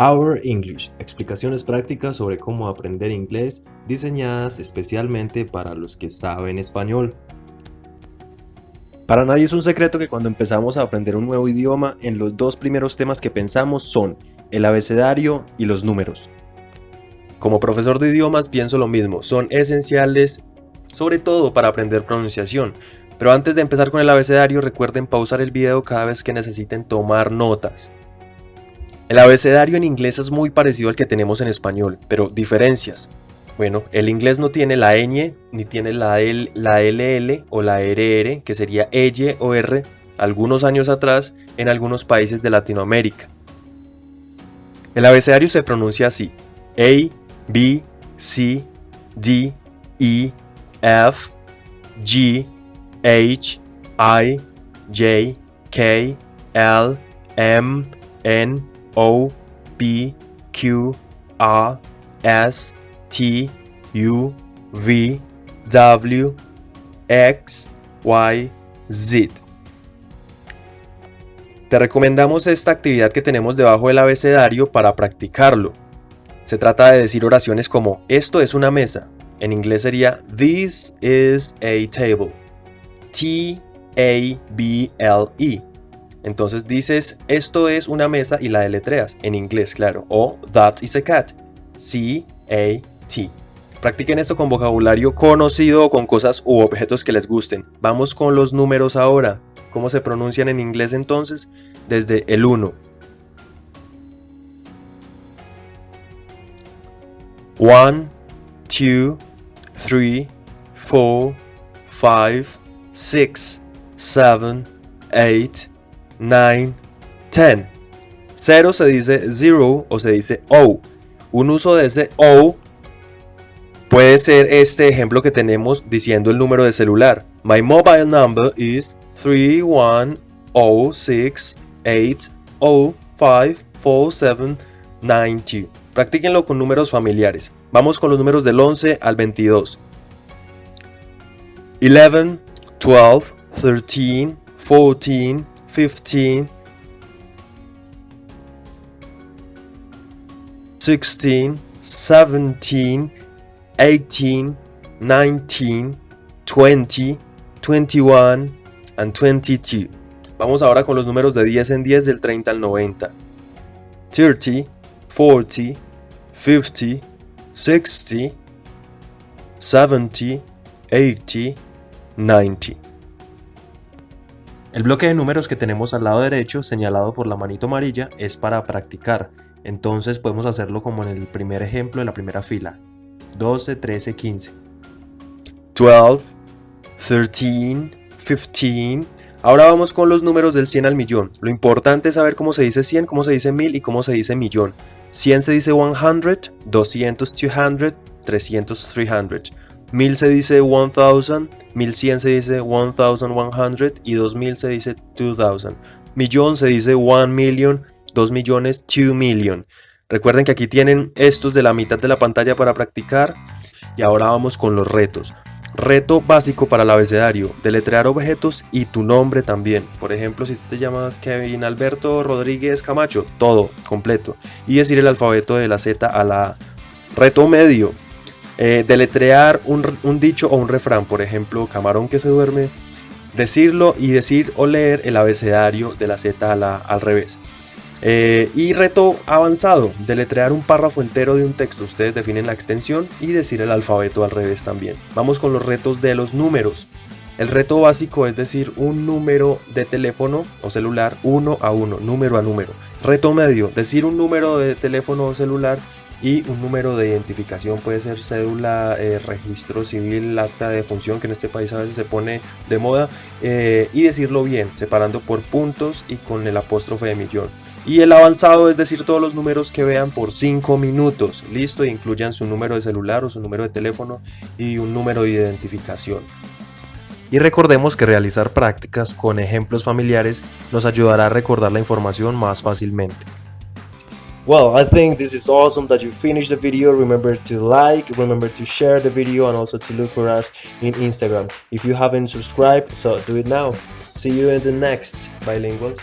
Our English, explicaciones prácticas sobre cómo aprender inglés diseñadas especialmente para los que saben español. Para nadie es un secreto que cuando empezamos a aprender un nuevo idioma, en los dos primeros temas que pensamos son el abecedario y los números. Como profesor de idiomas pienso lo mismo, son esenciales sobre todo para aprender pronunciación, pero antes de empezar con el abecedario recuerden pausar el video cada vez que necesiten tomar notas. El abecedario en inglés es muy parecido al que tenemos en español, pero diferencias. Bueno, el inglés no tiene la ñ, ni tiene la, L, la LL o la RR, que sería EY o R, algunos años atrás en algunos países de Latinoamérica. El abecedario se pronuncia así, A, B, C, D, E, F, G, H, I, J, K, L, M, N, O, P, Q, R, S, T, U, V, W, X, Y, Z. Te recomendamos esta actividad que tenemos debajo del abecedario para practicarlo. Se trata de decir oraciones como esto es una mesa. En inglés sería This is a table. T-A-B-L-E. Entonces dices, esto es una mesa y la deletreas, en inglés, claro. O that is a cat. C-A-T. Practiquen esto con vocabulario conocido o con cosas u objetos que les gusten. Vamos con los números ahora. ¿Cómo se pronuncian en inglés entonces? Desde el 1. 1, 2, 3, 4, 5, 6, 7, 8, 9, 10. 0 se dice 0 o se dice O. Un uso de ese O puede ser este ejemplo que tenemos diciendo el número de celular. My mobile number is 31068054792. Practíquenlo con números familiares. Vamos con los números del 11 al 22. 11, 12, 13, 14, 15, 16, 17, 18, 19, 20, 21 and 22. Vamos ahora con los números de 10 en 10 del 30 al 90. 30, 40, 50, 60, 70, 80, 90. El bloque de números que tenemos al lado derecho, señalado por la manito amarilla, es para practicar. Entonces podemos hacerlo como en el primer ejemplo de la primera fila. 12, 13, 15. 12, 13, 15. Ahora vamos con los números del 100 al millón. Lo importante es saber cómo se dice 100, cómo se dice 1000 y cómo se dice millón. 100 se dice 100, 200 200, 300 300. 1000 se dice 1000, 1100 se dice 1100 y 2000 se dice 2000. Millón se dice 1 million, 2 millones, 2 million. Recuerden que aquí tienen estos de la mitad de la pantalla para practicar y ahora vamos con los retos. Reto básico para el abecedario, deletrear objetos y tu nombre también. Por ejemplo, si te llamas Kevin Alberto Rodríguez Camacho, todo completo. Y decir el alfabeto de la Z a la A. Reto medio, eh, deletrear un, dicho o un refrán, por ejemplo, camarón que se duerme, decirlo y decir o leer el abecedario de la Z a la al revés. Eh, y reto avanzado, deletrear un párrafo entero de un texto. Ustedes definen la extensión y decir el alfabeto al revés también. Vamos con los retos de los números. El reto básico es decir un número de teléfono o celular uno a uno, número a número. Reto medio, decir un número de teléfono o celular y un número de identificación puede ser cédula, eh, registro civil, acta de función que en este país a veces se pone de moda eh, y decirlo bien, separando por puntos y con el apóstrofe de millón. Y el avanzado es decir todos los números que vean por 5 minutos, listo, incluyan su número de celular o su número de teléfono y un número de identificación. Y recordemos que realizar prácticas con ejemplos familiares nos ayudará a recordar la información más fácilmente. Well, I think this is awesome that you finished the video. Remember to like, remember to share the video and also to look for us in Instagram. If you haven't subscribed, so do it now. See you in the next Bilinguals.